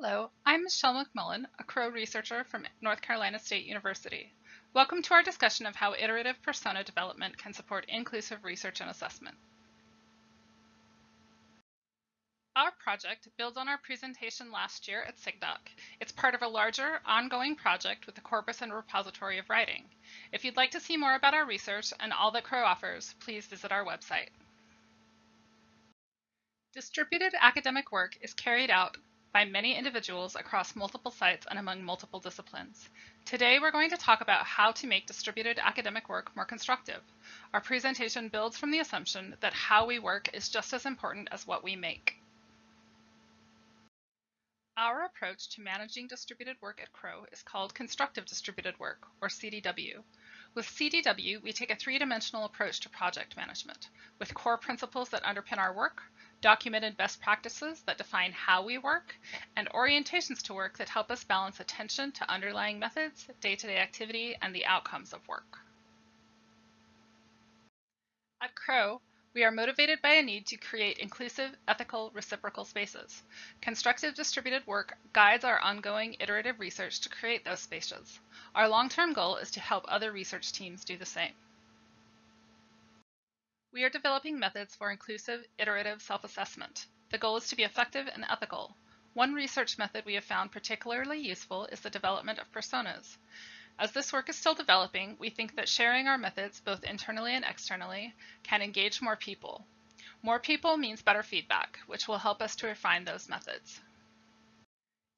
Hello, I'm Michelle McMullen, a Crow researcher from North Carolina State University. Welcome to our discussion of how iterative persona development can support inclusive research and assessment. Our project builds on our presentation last year at SIGDOC. It's part of a larger, ongoing project with the Corpus and Repository of Writing. If you'd like to see more about our research and all that Crow offers, please visit our website. Distributed academic work is carried out by many individuals across multiple sites and among multiple disciplines. Today, we're going to talk about how to make distributed academic work more constructive. Our presentation builds from the assumption that how we work is just as important as what we make. Our approach to managing distributed work at Crow is called Constructive Distributed Work, or CDW. With CDW, we take a three-dimensional approach to project management, with core principles that underpin our work, documented best practices that define how we work, and orientations to work that help us balance attention to underlying methods, day-to-day -day activity, and the outcomes of work. At Crow, we are motivated by a need to create inclusive, ethical, reciprocal spaces. Constructive distributed work guides our ongoing iterative research to create those spaces. Our long-term goal is to help other research teams do the same. We are developing methods for inclusive, iterative self-assessment. The goal is to be effective and ethical. One research method we have found particularly useful is the development of personas. As this work is still developing, we think that sharing our methods, both internally and externally, can engage more people. More people means better feedback, which will help us to refine those methods.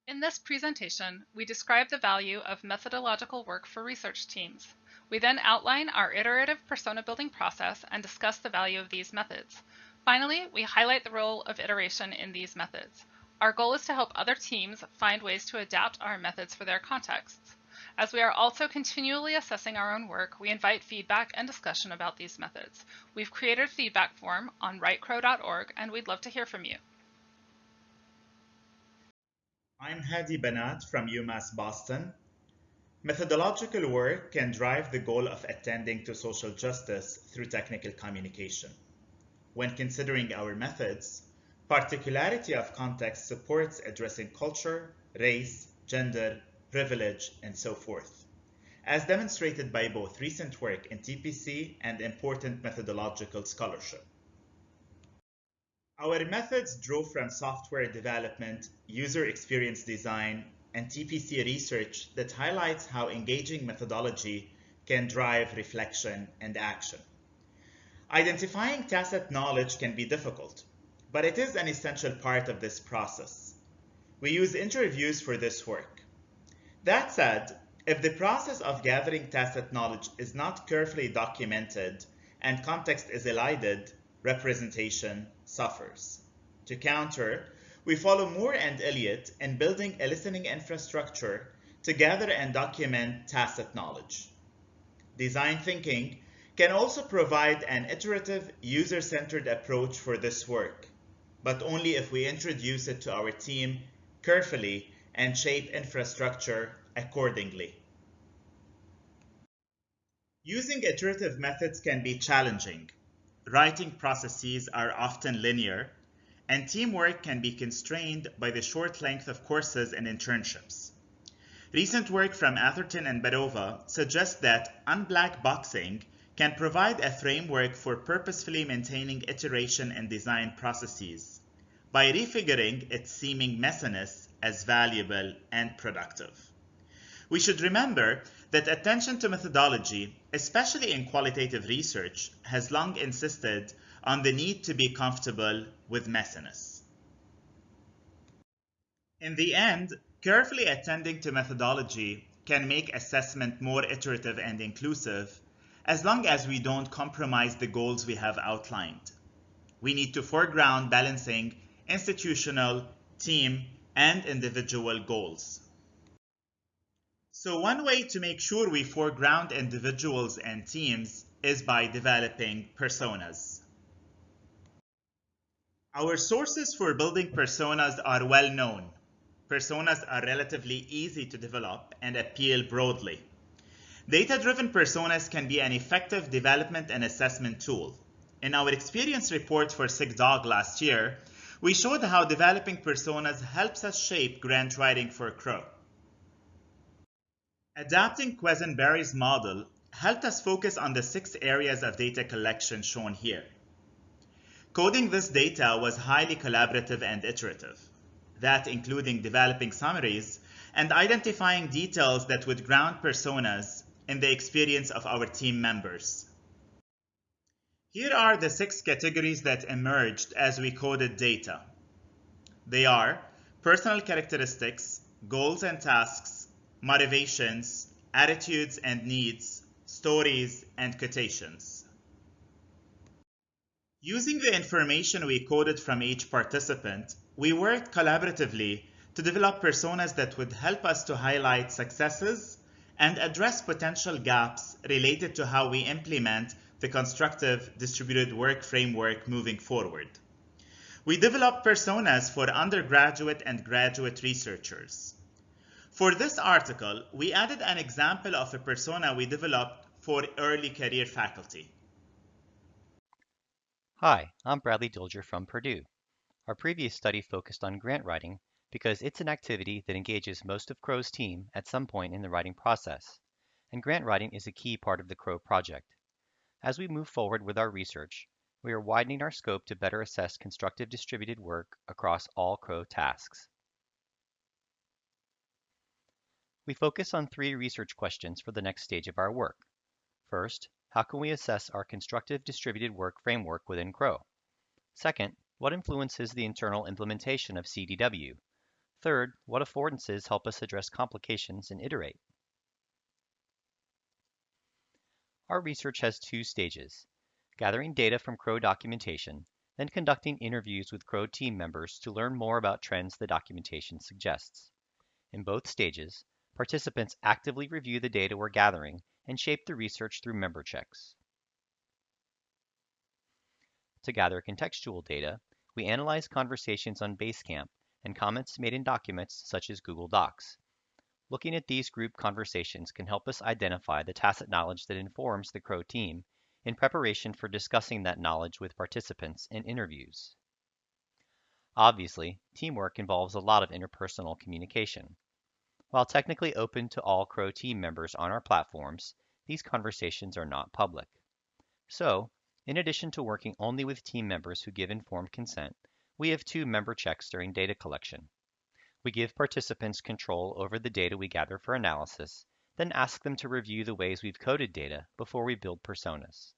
In this presentation, we describe the value of methodological work for research teams. We then outline our iterative persona building process and discuss the value of these methods. Finally, we highlight the role of iteration in these methods. Our goal is to help other teams find ways to adapt our methods for their contexts. As we are also continually assessing our own work, we invite feedback and discussion about these methods. We've created a feedback form on writecrow.org and we'd love to hear from you. I'm Hadi Banat from UMass Boston. Methodological work can drive the goal of attending to social justice through technical communication. When considering our methods, particularity of context supports addressing culture, race, gender, privilege, and so forth, as demonstrated by both recent work in TPC and important methodological scholarship. Our methods drew from software development, user experience design, and TPC research that highlights how engaging methodology can drive reflection and action. Identifying tacit knowledge can be difficult, but it is an essential part of this process. We use interviews for this work. That said, if the process of gathering tacit knowledge is not carefully documented and context is elided, representation suffers. To counter, we follow Moore and Elliott in building a listening infrastructure to gather and document tacit knowledge. Design thinking can also provide an iterative, user-centered approach for this work, but only if we introduce it to our team carefully and shape infrastructure accordingly. Using iterative methods can be challenging. Writing processes are often linear, and teamwork can be constrained by the short length of courses and internships. Recent work from Atherton and Barova suggests that unblack boxing can provide a framework for purposefully maintaining iteration and design processes by refiguring its seeming messiness as valuable and productive. We should remember that attention to methodology, especially in qualitative research, has long insisted on the need to be comfortable with messiness. In the end, carefully attending to methodology can make assessment more iterative and inclusive as long as we don't compromise the goals we have outlined. We need to foreground balancing institutional, team, and individual goals. So one way to make sure we foreground individuals and teams is by developing personas. Our sources for building personas are well known. Personas are relatively easy to develop and appeal broadly. Data-driven personas can be an effective development and assessment tool. In our experience report for SIGDOC last year, we showed how developing personas helps us shape grant writing for Crow. Adapting Quesenbery's model helped us focus on the six areas of data collection shown here. Coding this data was highly collaborative and iterative, that including developing summaries and identifying details that would ground personas in the experience of our team members. Here are the six categories that emerged as we coded data. They are personal characteristics, goals and tasks, motivations, attitudes and needs, stories, and quotations. Using the information we coded from each participant, we worked collaboratively to develop personas that would help us to highlight successes and address potential gaps related to how we implement the constructive distributed work framework moving forward. We developed personas for undergraduate and graduate researchers. For this article, we added an example of a persona we developed for early career faculty. Hi, I'm Bradley Dilger from Purdue. Our previous study focused on grant writing because it's an activity that engages most of Crow's team at some point in the writing process, and grant writing is a key part of the Crow project. As we move forward with our research, we are widening our scope to better assess constructive distributed work across all Crow tasks. We focus on three research questions for the next stage of our work. First, how can we assess our constructive distributed work framework within Crow? Second, what influences the internal implementation of CDW? Third, what affordances help us address complications and iterate? Our research has two stages, gathering data from Crow documentation, then conducting interviews with Crow team members to learn more about trends the documentation suggests. In both stages, participants actively review the data we're gathering and shape the research through member checks. To gather contextual data, we analyze conversations on Basecamp and comments made in documents such as Google Docs, Looking at these group conversations can help us identify the tacit knowledge that informs the Crow team in preparation for discussing that knowledge with participants in interviews. Obviously, teamwork involves a lot of interpersonal communication. While technically open to all Crow team members on our platforms, these conversations are not public. So, in addition to working only with team members who give informed consent, we have two member checks during data collection. We give participants control over the data we gather for analysis, then ask them to review the ways we've coded data before we build personas.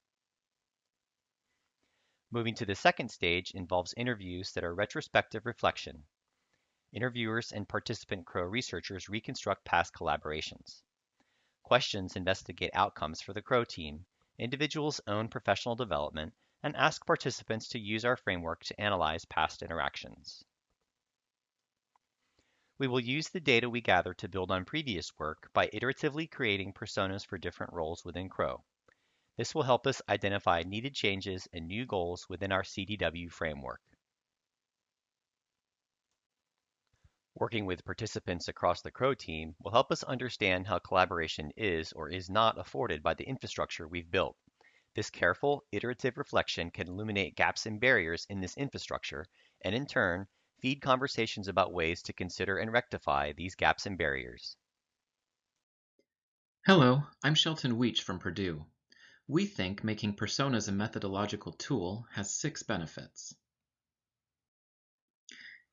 Moving to the second stage involves interviews that are retrospective reflection. Interviewers and participant Crow researchers reconstruct past collaborations. Questions investigate outcomes for the Crow team, individuals' own professional development, and ask participants to use our framework to analyze past interactions. We will use the data we gather to build on previous work by iteratively creating personas for different roles within Crow. This will help us identify needed changes and new goals within our CDW framework. Working with participants across the Crow team will help us understand how collaboration is or is not afforded by the infrastructure we've built. This careful, iterative reflection can illuminate gaps and barriers in this infrastructure, and in turn, feed conversations about ways to consider and rectify these gaps and barriers. Hello, I'm Shelton Weech from Purdue. We think making personas a methodological tool has six benefits.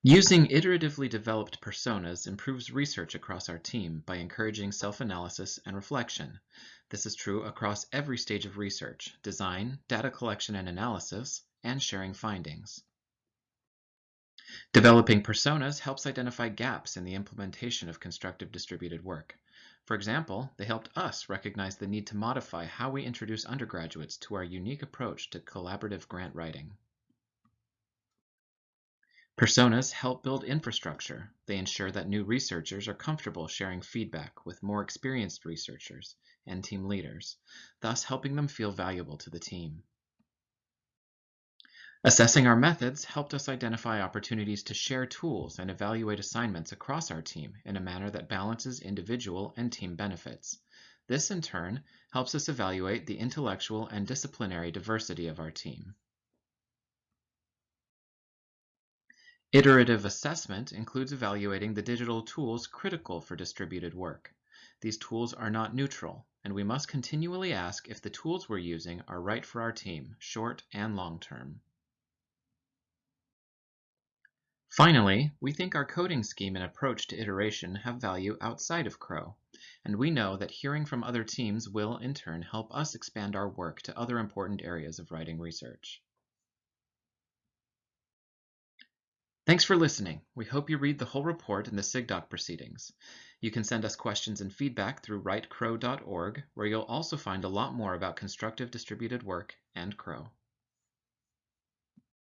Using iteratively developed personas improves research across our team by encouraging self-analysis and reflection. This is true across every stage of research, design, data collection and analysis, and sharing findings. Developing personas helps identify gaps in the implementation of constructive distributed work. For example, they helped us recognize the need to modify how we introduce undergraduates to our unique approach to collaborative grant writing. Personas help build infrastructure. They ensure that new researchers are comfortable sharing feedback with more experienced researchers and team leaders, thus helping them feel valuable to the team. Assessing our methods helped us identify opportunities to share tools and evaluate assignments across our team in a manner that balances individual and team benefits. This, in turn, helps us evaluate the intellectual and disciplinary diversity of our team. Iterative assessment includes evaluating the digital tools critical for distributed work. These tools are not neutral, and we must continually ask if the tools we're using are right for our team, short and long term. Finally, we think our coding scheme and approach to iteration have value outside of Crow, and we know that hearing from other teams will, in turn, help us expand our work to other important areas of writing research. Thanks for listening. We hope you read the whole report in the SIGDOC proceedings. You can send us questions and feedback through writecrow.org, where you'll also find a lot more about constructive distributed work and CRO.